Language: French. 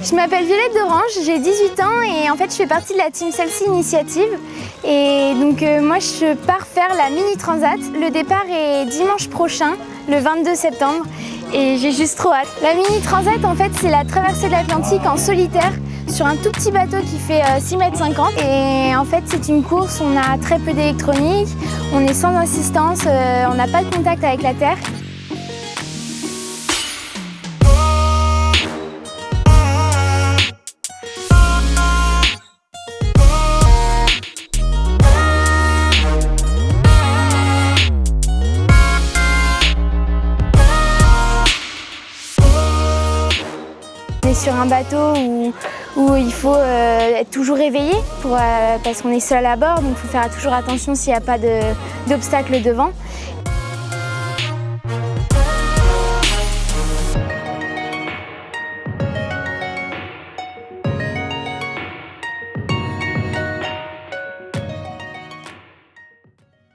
Je m'appelle Violette d'Orange, j'ai 18 ans et en fait je fais partie de la team Celsi Initiative. Et donc euh, moi je pars faire la Mini Transat. Le départ est dimanche prochain, le 22 septembre et j'ai juste trop hâte. La Mini Transat en fait c'est la traversée de l'Atlantique en solitaire sur un tout petit bateau qui fait 6 euh, mètres 50 et en fait c'est une course, on a très peu d'électronique, on est sans assistance, euh, on n'a pas de contact avec la terre sur un bateau où, il faut euh, être toujours réveillé pour, euh, parce qu'on est seul à bord, donc il faut faire toujours attention s'il n'y a pas d'obstacle devant.